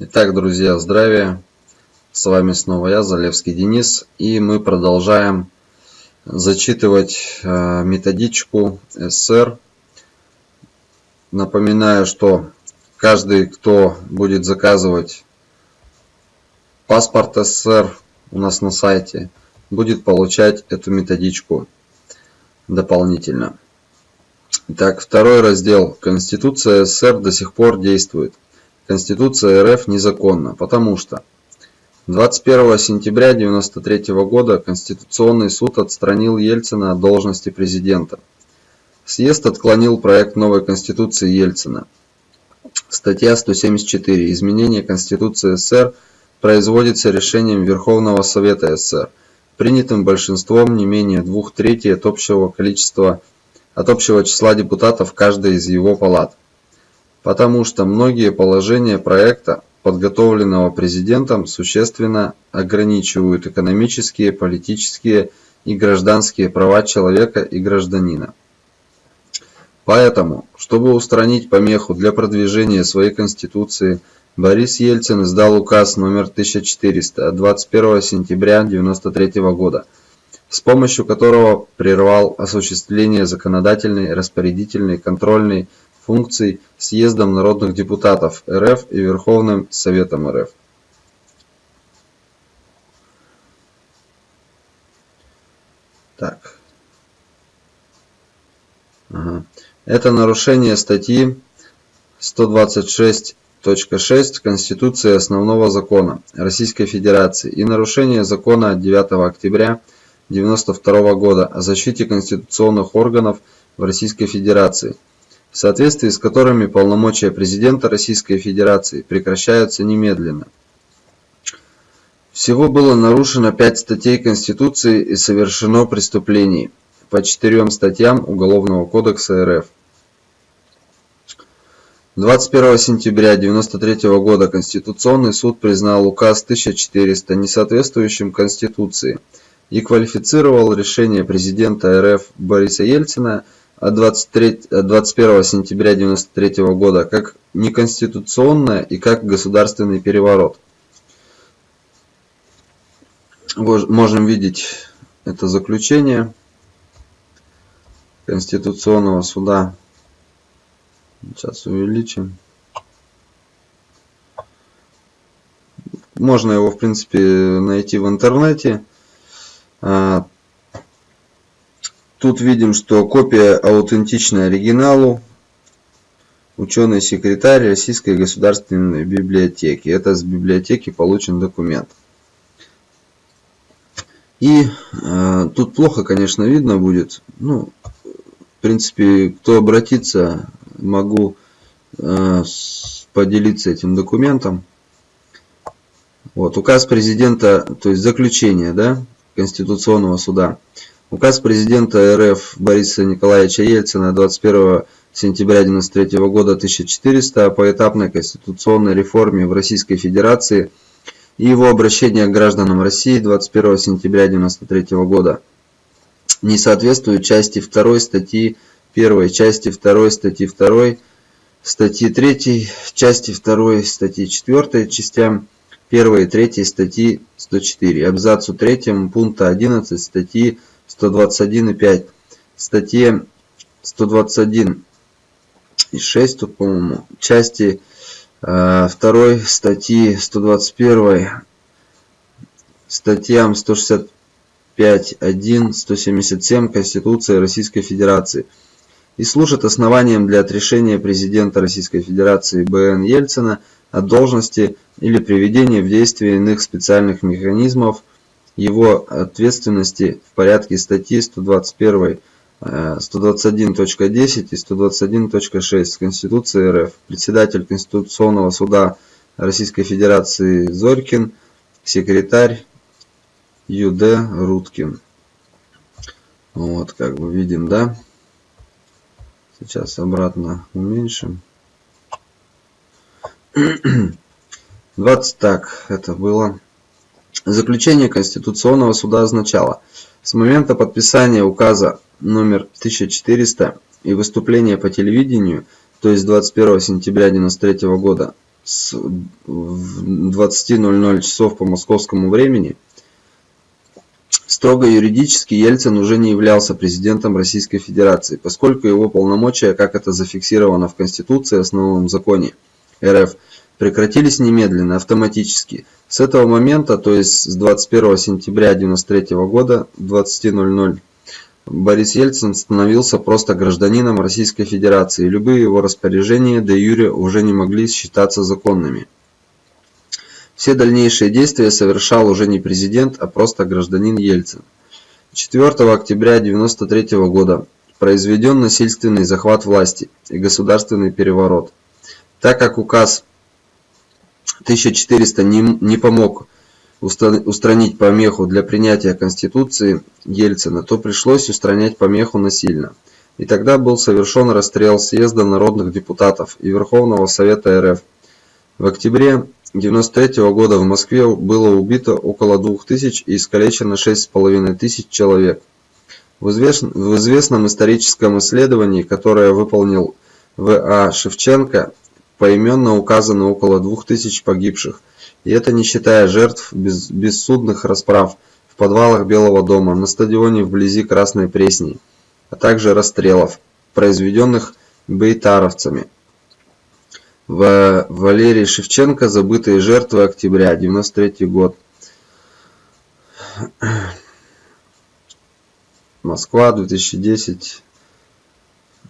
Итак, друзья, здравия! С вами снова я, Залевский Денис, и мы продолжаем зачитывать э, методичку СССР. Напоминаю, что каждый, кто будет заказывать паспорт СССР у нас на сайте, будет получать эту методичку дополнительно. Итак, второй раздел. Конституция СССР до сих пор действует. Конституция РФ незаконна, потому что 21 сентября 1993 года Конституционный суд отстранил Ельцина от должности президента. Съезд отклонил проект новой Конституции Ельцина. Статья 174. Изменение Конституции СССР производится решением Верховного Совета СССР, принятым большинством не менее двух третей от общего количества от общего числа депутатов каждой из его палат потому что многие положения проекта, подготовленного президентом, существенно ограничивают экономические, политические и гражданские права человека и гражданина. Поэтому, чтобы устранить помеху для продвижения своей Конституции, Борис Ельцин издал указ номер 1400 от 21 сентября 1993 года, с помощью которого прервал осуществление законодательной, распорядительной, контрольной функций Съездом народных депутатов РФ и Верховным Советом РФ. Так. Ага. Это нарушение статьи 126.6 Конституции Основного Закона Российской Федерации и нарушение закона от 9 октября 1992 года о защите конституционных органов в Российской Федерации – в соответствии с которыми полномочия президента Российской Федерации прекращаются немедленно. Всего было нарушено пять статей Конституции и совершено преступлений по четырем статьям Уголовного кодекса РФ. 21 сентября 1993 года Конституционный суд признал указ 1400 несоответствующим Конституции и квалифицировал решение президента РФ Бориса Ельцина – от 23, 21 сентября 1993 года как неконституционное и как государственный переворот. Можем видеть это заключение Конституционного суда. Сейчас увеличим. Можно его, в принципе, найти в интернете. Тут видим, что копия аутентична оригиналу. Ученый-секретарь Российской государственной библиотеки. Это с библиотеки получен документ. И э, тут плохо, конечно, видно будет. Ну, в принципе, кто обратится, могу э, поделиться этим документом. Вот, указ президента, то есть заключение, да, Конституционного суда. Указ президента РФ Бориса Николаевича Ельцина 21 сентября 1993 года 1400 о поэтапной конституционной реформе в Российской Федерации и его обращение к гражданам России 21 сентября 1993 года. Не соответствует части 2 статьи 1, части 2 статьи 2, статьи 3, части 2 статьи 4, частям 1 и 3 статьи 104, абзацу 3 пункта 11 статьи 121,5 статье 121 и 6 тут по-моему части э, 2 статьи 121 статьям 165 1 177 конституции российской федерации и служит основанием для отрешения президента российской федерации бн ельцина от должности или приведения в действие иных специальных механизмов его ответственности в порядке статьи 121, 121.10 и 121.6 Конституции РФ. Председатель Конституционного суда Российской Федерации Зорькин, секретарь ЮД Руткин. Вот, как бы видим, да? Сейчас обратно уменьшим. 20 так, это было. Заключение Конституционного суда означало, с момента подписания указа номер 1400 и выступления по телевидению, то есть 21 сентября 1993 года, с 20.00 часов по московскому времени, строго юридически Ельцин уже не являлся президентом Российской Федерации, поскольку его полномочия, как это зафиксировано в Конституции основном законе РФ, прекратились немедленно, автоматически. С этого момента, то есть с 21 сентября 1993 года 20.00, Борис Ельцин становился просто гражданином Российской Федерации, и любые его распоряжения де юре уже не могли считаться законными. Все дальнейшие действия совершал уже не президент, а просто гражданин Ельцин. 4 октября 1993 года произведен насильственный захват власти и государственный переворот. Так как указ 1400 не, не помог устранить помеху для принятия Конституции Ельцина, то пришлось устранять помеху насильно. И тогда был совершен расстрел съезда народных депутатов и Верховного Совета РФ. В октябре 1993 года в Москве было убито около 2000 и искалечено 6500 человек. В, известном, в известном историческом исследовании, которое выполнил В.А. Шевченко, поименно указано около 2000 погибших, и это не считая жертв бессудных расправ в подвалах Белого дома, на стадионе вблизи Красной Пресни, а также расстрелов, произведенных бейтаровцами. В Валерий Шевченко «Забытые жертвы. Октября. 93 год». Москва, 2010.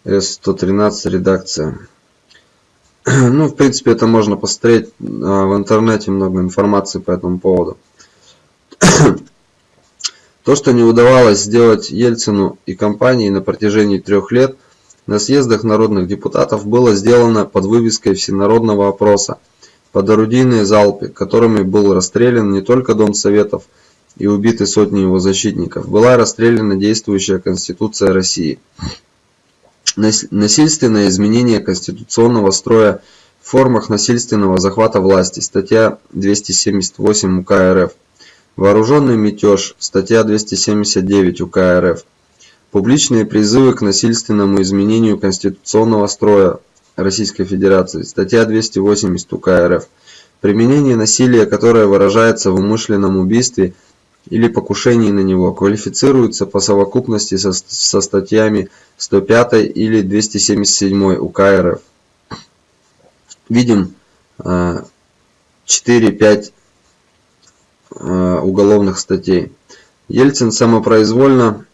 С-113 редакция. Ну, в принципе, это можно посмотреть. А, в интернете много информации по этому поводу. То, что не удавалось сделать Ельцину и компании на протяжении трех лет, на съездах народных депутатов было сделано под вывеской всенародного опроса под орудийные залпы, которыми был расстрелян не только Дом Советов и убиты сотни его защитников, была расстреляна действующая Конституция России насильственное изменение конституционного строя в формах насильственного захвата власти, статья 278 УК РФ, вооруженный мятеж, статья 279 УК РФ, публичные призывы к насильственному изменению конституционного строя Российской Федерации, статья 280 УК РФ, применение насилия, которое выражается в умышленном убийстве или покушении на него квалифицируется по совокупности со, со статьями 105 или 277 УК РФ. Видим 4-5 э, э, уголовных статей. Ельцин самопроизвольно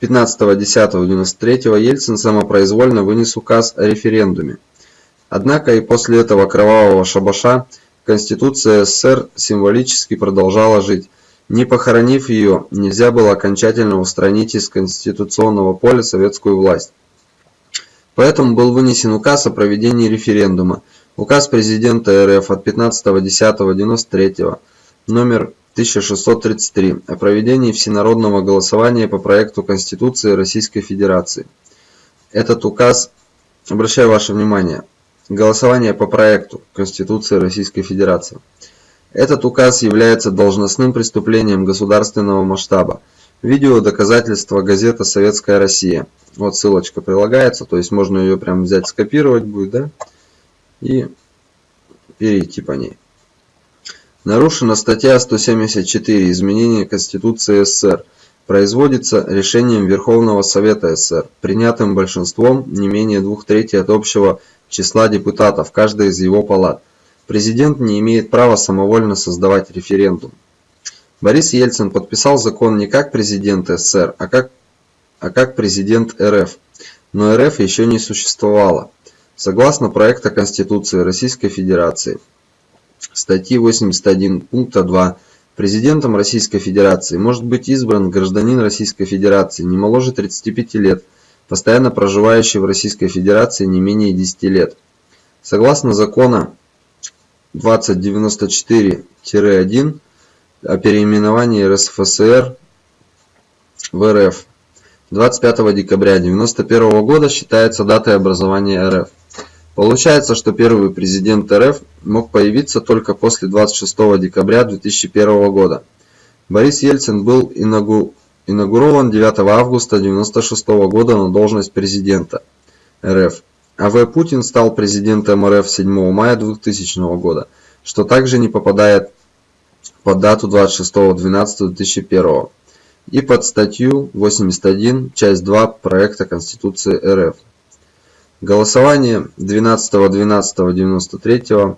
15.10.93 Ельцин самопроизвольно вынес указ о референдуме. Однако и после этого кровавого шабаша Конституция СССР символически продолжала жить. Не похоронив ее, нельзя было окончательно устранить из конституционного поля советскую власть. Поэтому был вынесен указ о проведении референдума. Указ президента РФ от 15.10.93 номер 1633 о проведении всенародного голосования по проекту Конституции Российской Федерации. Этот указ, обращаю ваше внимание, голосование по проекту Конституции Российской Федерации. Этот указ является должностным преступлением государственного масштаба. Видео доказательства газета «Советская Россия». Вот ссылочка прилагается, то есть можно ее прям взять, скопировать будет, да? И перейти по ней. Нарушена статья 174 «Изменение Конституции СССР». Производится решением Верховного Совета СССР, принятым большинством не менее двух третей от общего числа депутатов каждой из его палат. Президент не имеет права самовольно создавать референдум. Борис Ельцин подписал закон не как президент СССР, а как, а как президент РФ. Но РФ еще не существовало. Согласно проекта Конституции Российской Федерации, статьи 81 пункта 2, президентом Российской Федерации может быть избран гражданин Российской Федерации не моложе 35 лет, постоянно проживающий в Российской Федерации не менее 10 лет. Согласно закона 2094-1 о переименовании РСФСР в РФ. 25 декабря 1991 года считается датой образования РФ. Получается, что первый президент РФ мог появиться только после 26 декабря 2001 года. Борис Ельцин был инаугурован 9 августа 1996 года на должность президента РФ. А.В. Путин стал президентом РФ 7 мая 2000 года, что также не попадает под дату 26.12.2001 и под статью 81, часть 2 проекта Конституции РФ. Голосование 12.12.93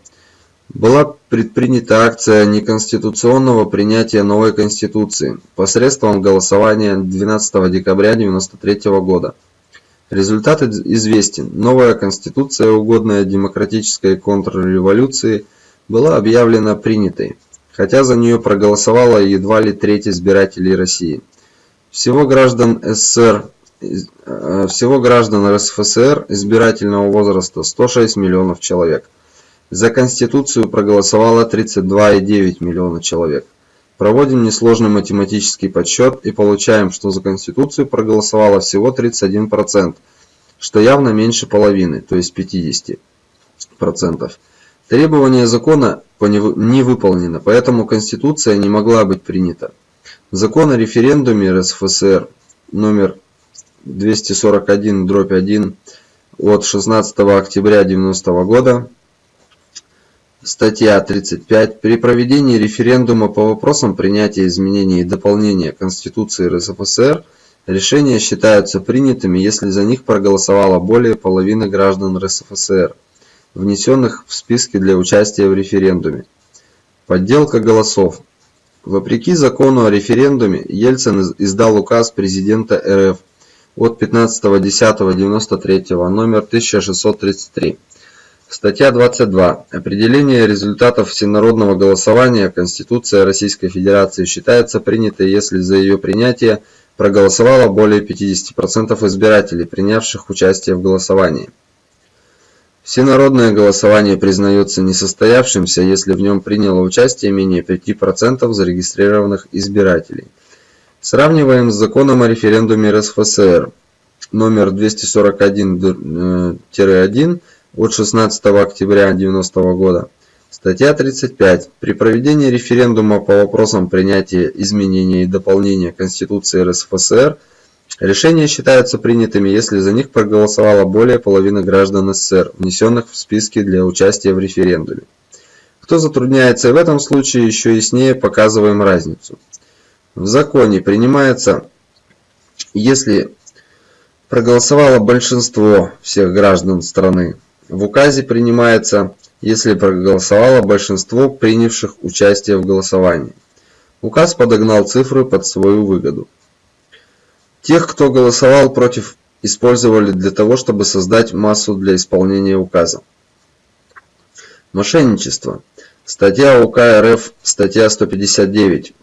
была предпринята акция неконституционного принятия новой Конституции посредством голосования 12 декабря 1993 года. Результат известен. Новая Конституция, угодная демократической контрреволюции, была объявлена принятой, хотя за нее проголосовало едва ли треть избирателей России. Всего граждан СССР э, всего граждан РСФСР избирательного возраста 106 миллионов человек. За Конституцию проголосовало 32,9 миллиона человек. Проводим несложный математический подсчет и получаем, что за Конституцию проголосовало всего 31%, что явно меньше половины, то есть 50%. Требование закона не выполнено, поэтому Конституция не могла быть принята. Закон о референдуме РСФСР номер 241-1 от 16 октября 1990 года Статья 35. При проведении референдума по вопросам принятия изменений и дополнения Конституции РСФСР решения считаются принятыми, если за них проголосовало более половины граждан РСФСР, внесенных в списки для участия в референдуме. Подделка голосов. Вопреки закону о референдуме, Ельцин издал указ президента РФ от 15.10.93 номер 1633 Статья 22. Определение результатов всенародного голосования Конституция Российской Федерации считается принятой, если за ее принятие проголосовало более 50% избирателей, принявших участие в голосовании. Всенародное голосование признается несостоявшимся, если в нем приняло участие менее 5% зарегистрированных избирателей. Сравниваем с законом о референдуме РСФСР номер 241-1 от 16 октября 1990 года. Статья 35. При проведении референдума по вопросам принятия изменения и дополнения Конституции РСФСР решения считаются принятыми, если за них проголосовало более половины граждан СССР, внесенных в списки для участия в референдуме. Кто затрудняется в этом случае, еще яснее показываем разницу. В законе принимается, если проголосовало большинство всех граждан страны, в указе принимается, если проголосовало большинство принявших участие в голосовании. Указ подогнал цифры под свою выгоду. Тех, кто голосовал против, использовали для того, чтобы создать массу для исполнения указа. Мошенничество. Статья УК РФ, статья 159,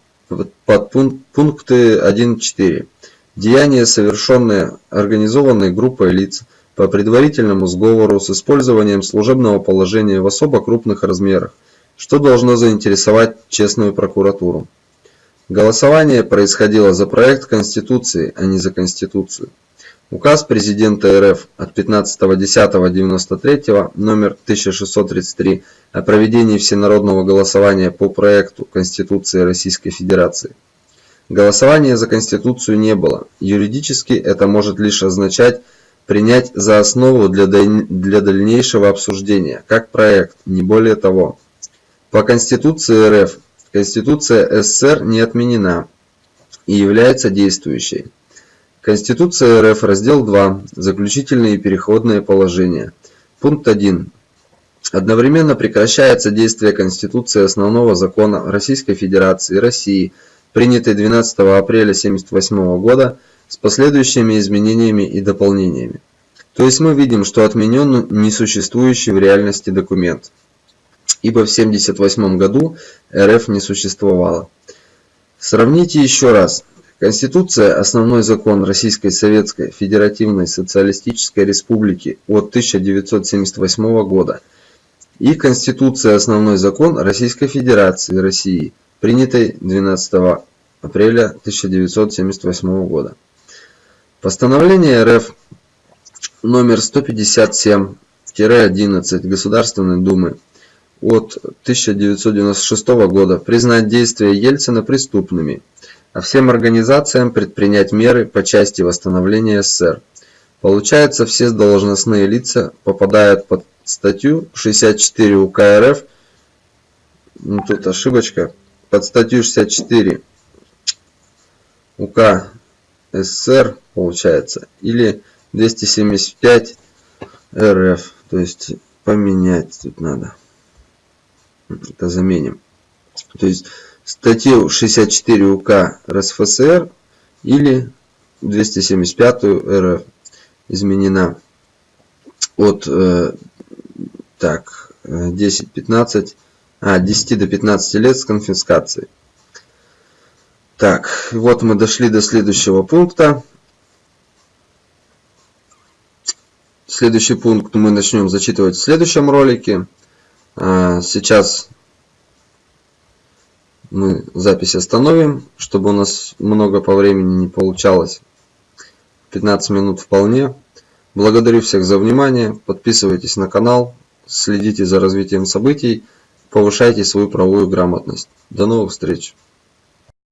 подпункты 1.4. Деяния, совершенные организованной группой лиц, по предварительному сговору с использованием служебного положения в особо крупных размерах, что должно заинтересовать честную прокуратуру. Голосование происходило за проект Конституции, а не за Конституцию. Указ президента РФ от 15.10.93 номер 1633 о проведении всенародного голосования по проекту Конституции Российской Федерации. Голосования за Конституцию не было. Юридически это может лишь означать принять за основу для дальнейшего обсуждения, как проект, не более того. По Конституции РФ Конституция СССР не отменена и является действующей. Конституция РФ, раздел 2, заключительные и переходные положения. Пункт 1. Одновременно прекращается действие Конституции основного закона Российской Федерации России, принятой 12 апреля 1978 года, с последующими изменениями и дополнениями. То есть мы видим, что отменен несуществующий в реальности документ, ибо в 1978 году РФ не существовало. Сравните еще раз. Конституция – основной закон Российской Советской Федеративной Социалистической Республики от 1978 года и Конституция – основной закон Российской Федерации России, принятой 12 апреля 1978 года. Постановление РФ номер 157-11 Государственной Думы от 1996 года признать действия Ельцина преступными, а всем организациям предпринять меры по части восстановления СССР. Получается, все должностные лица попадают под статью 64 УК РФ. Ну, тут ошибочка. Под статью 64 УК СССР получается. Или 275 РФ. То есть поменять тут надо. Это заменим. То есть статью 64 УК РСФСР или 275 РФ изменена от э, так 10-15 а 10 до 15 лет с конфискацией. Так, вот мы дошли до следующего пункта. Следующий пункт мы начнем зачитывать в следующем ролике. А, сейчас мы запись остановим, чтобы у нас много по времени не получалось. 15 минут вполне. Благодарю всех за внимание. Подписывайтесь на канал, следите за развитием событий, повышайте свою правовую грамотность. До новых встреч!